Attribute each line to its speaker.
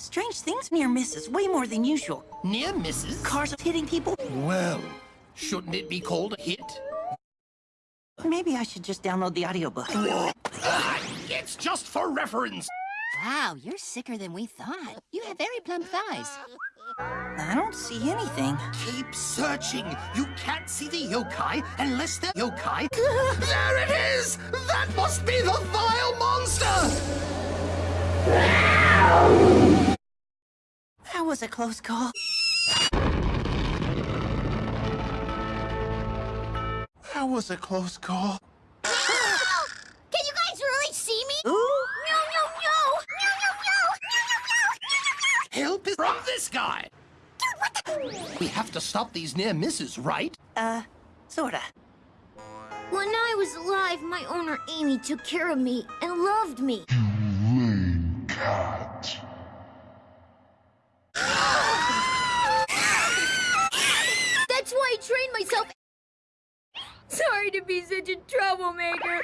Speaker 1: Strange things near misses, way more than usual.
Speaker 2: Near misses?
Speaker 1: Cars hitting people.
Speaker 2: Well, shouldn't it be called a hit?
Speaker 1: Maybe I should just download the audiobook.
Speaker 2: Ah, it's just for reference.
Speaker 3: Wow, you're sicker than we thought. You have very plump thighs.
Speaker 1: I don't see anything.
Speaker 2: Keep searching. You can't see the yokai unless they're yokai. there it is! That must be the vile
Speaker 1: was a close call.
Speaker 2: That was a close call.
Speaker 3: Can you guys really see me?
Speaker 1: Ooh.
Speaker 3: No, no, no! No, no, no! No, no, no!
Speaker 2: Help is from this guy.
Speaker 3: Dude, what the...
Speaker 2: We have to stop these near misses, right?
Speaker 1: Uh, sorta.
Speaker 4: When I was alive, my owner Amy took care of me and loved me.
Speaker 5: You lame cat.
Speaker 4: Sorry to be such a troublemaker.